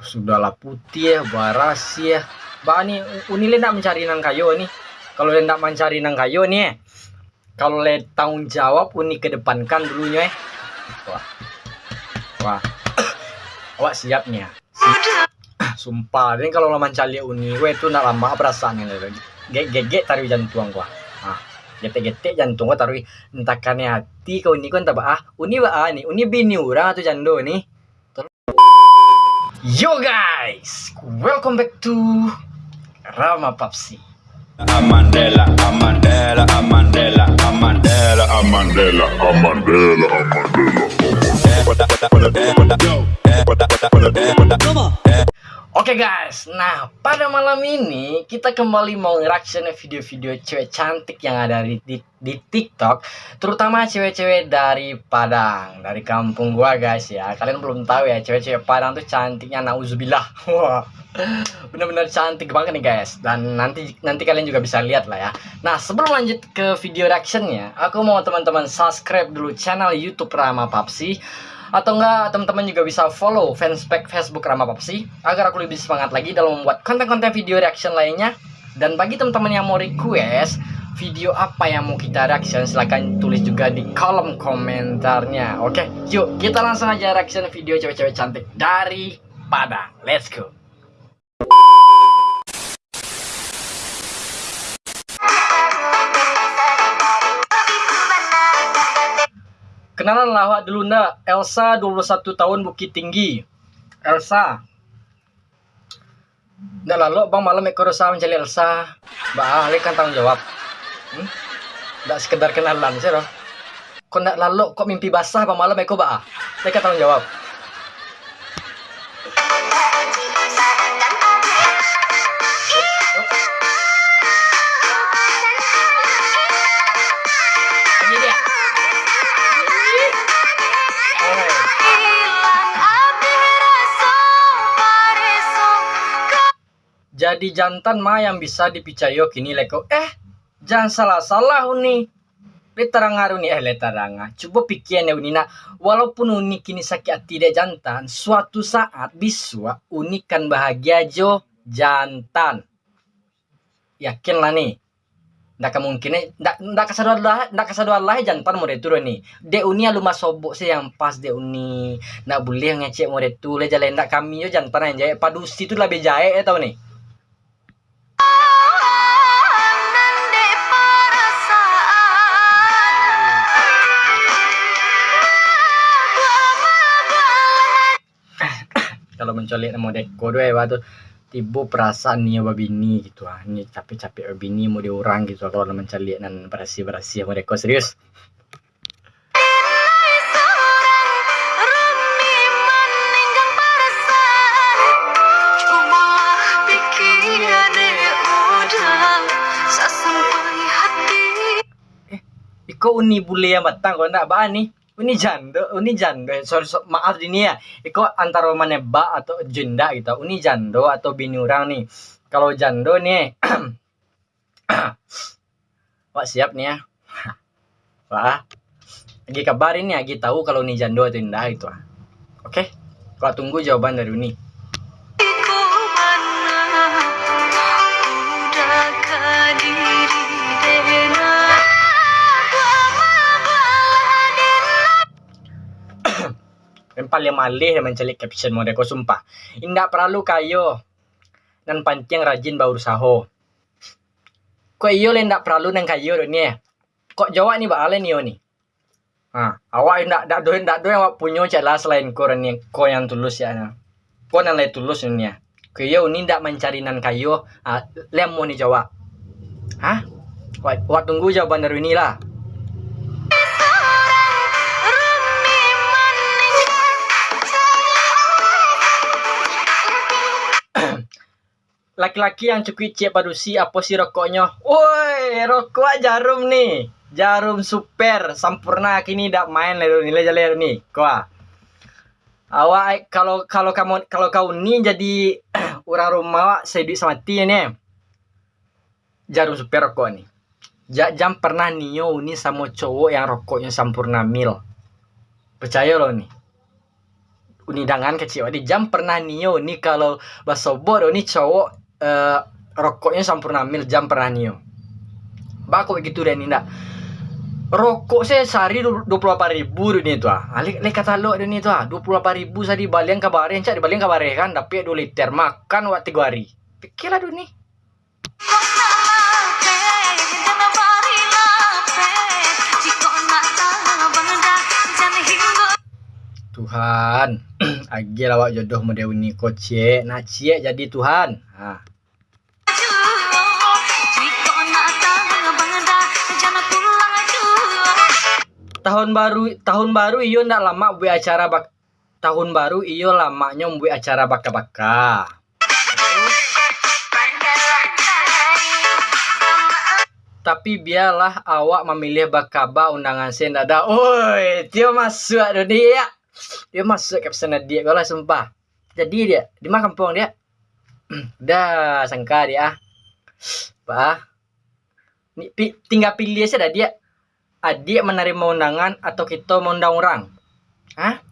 sudahlah putih ya waras ya. Bah nih uni le nak mencari nang kayu nih kalau le mencari nang kayu nih kalau le tanggung jawab uni kedepankan dulunya eh. Wah. Wah. Awak siap nih ya? Sumpah ini kalau lo mencari uni gue itu nak lama perasaan ini gege taruh jantung gua. Ah gete-gete jantung gua taruh entakannya hati kau ini kan tabah ah uni ba ah nih uni bini orang atau jando nih Yo guys, welcome back to Rama Papsi. Amandela, Amandela, Amandela, Amandela, Amandela, Amandela, Amandela. Guys, nah pada malam ini kita kembali mau reaction video-video cewek cantik yang ada di, di, di TikTok Terutama cewek-cewek dari Padang, dari kampung gua guys ya. Kalian belum tahu ya, cewek-cewek Padang tuh cantiknya nauzubillah Wah, bener-bener cantik banget nih guys. Dan nanti nanti kalian juga bisa lihat lah ya. Nah sebelum lanjut ke video reactionnya Aku mau teman-teman subscribe dulu channel Youtube Rama Papsi atau enggak teman-teman juga bisa follow fanspage Facebook Rama Papsi agar aku lebih semangat lagi dalam membuat konten-konten video reaction lainnya. Dan bagi teman-teman yang mau request video apa yang mau kita reaction silahkan tulis juga di kolom komentarnya. Oke yuk kita langsung aja reaction video cewek-cewek cantik dari Padang. Let's go Kenalan lawak dulu ndak. Elsa 21 tahun Bukit Tinggi. Elsa. Ndak lalu bang malam ekor Elsa mencari Elsa. Mbak Ali kan tanggung jawab. Hmm? Ndak sekedar kenalan sih loh. Kok ndak lalu kok mimpi basah bang malam ekor mbak Mereka tanggung jawab. Jadi jantan mah yang bisa dipicayo kini leko. Eh jangan salah-salah uni. Letarang uni. Eh letaranga coba ya uni. Nak walaupun uni kini sakit hati dek jantan suatu saat bisa uni kan bahagia jo jantan. Yakin lah nih. Ndak kemungkinan ndak ndak kesadar lah ndak kesadar lah jantan mau turun nih de uni alu sobok sih yang pas de uni. Nak boleh ngecek mau tu le jalan ndak kami yo jantan yang jaya padusi itu lebih jaya eh tau nih kalau mencolik nama deko dua ya tuh tiba perasaan nih babini gitu. Ah ini capek-capek babini mau diurang gitu. Kalau mencari dan berasi-berasi sama deko serius? Eh, Iko uni bule yang batang kau ndak bahan nih ini jando ini jando sorry so, maaf ini ya. Itu antara mana ba atau jenda gitu. Ini jando atau bini orang nih. Kalau jando nih Wah siap nih ya. Wah. Lagi kabarin ya lagi tahu kalau ini jando atau indah itu oke okay? kalau tunggu jawaban dari ini paling malih mencari caption mode ko sumpah. Indak perlu kayo dan pancing rajin bau usaho. Kok iyo le ndak perlu nang kayo do ni. Kok jawab ni ba ni ni. Ha, awak ndak ndak do ndak do awak punya celah selain ko ni ko yang tulus ya. Ko nang le tulus ni ya. Kau iyo ni ndak mencari nan kayo, ah, lem ni jawab. Hah? Wak tunggu jawaban dari ini lah. Laki-laki yang cukup cek padusi apa sih rokoknya? Woi, rokok jarum nih. Jarum super sempurna kini tidak main lero nilai jalan nih. Kau awak kalau kalau kamu kalau kau nih jadi orang rumah sedih sama tia nih. Jarum super rokok nih. Jam pernah nio nih sama cowok yang rokoknya sempurna mil. Percaya loh nih. unidangan kecil di jam pernah nio nih kalau basobo nih cowok eh, rokoknya sampurna mil jam pernah nio bako gitu deh ndak rokok saya sehari dua puluh delapan ribu dunia itu ah. Alik alik kata lo dunia itu ah. dua puluh delapan ribu saya di baliang kabarin cak di baliang kabarin kan tapi dua liter makan waktu tiga hari. Pikirlah dunia Tuhan, agi lawak jodoh model ini kocie, nak cie jadi Tuhan. Ha. Tahun baru tahun baru iyo ndak lama buat acara bak tahun baru iyo lamanya buat acara baka-baka. Tapi biarlah awak memilih bakaba undangan ndak ada. Oi, dia masuk dunia. Dia masuk ke pesona dia kalau sumpah. Jadi dia di mana kampung dia? Dah sangka dia. ah. Pak. Ni, tinggal pilih saja dia. Adik menerima undangan atau kita mengundang orang? Hah?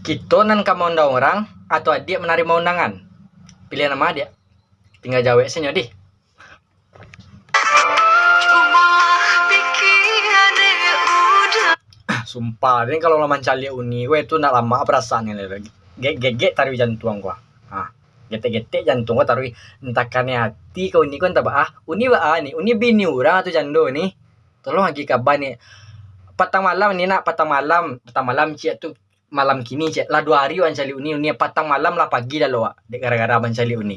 Kita nan kamu undang orang atau adik menerima undangan? Pilih nama dia. Tinggal jawab saja di. Sumpah, ini kalau laman cali uni, gue itu nak lama perasaan ini lagi. Gege taruh jantung gua. Ah, gete-gete jantung gua taruh entakannya hati kau ini kan tak ah, uni ba ah nih, uni bini orang atau jando nih. Tolong lagi kabar nih. Patang malam nih nak, patang malam, patang malam cia tuh malam kini cia lah dua hari wan cali uni uni patang malam lah pagi dah lo dek gara-gara ban cali uni.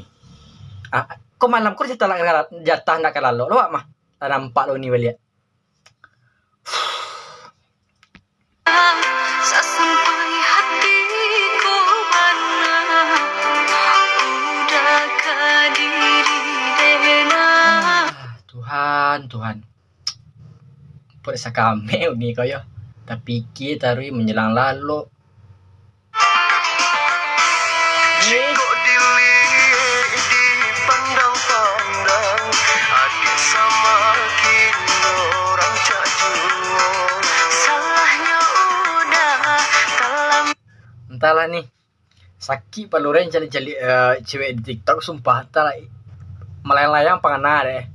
Ah, kok malam jatah lah jatah nak kalau lo mah. Tak nampak lo ni balik. Sampai hatiku mana Udah ke diri dena Ah, Tuhan, Tuhan. Put sa kami uni kayo. Tapi kita taruh menjelang lalu. Entahlah nih. Sakit paluren cari-cari eh, cewek di TikTok sumpah entahlah. Melayang-layang pangana deh.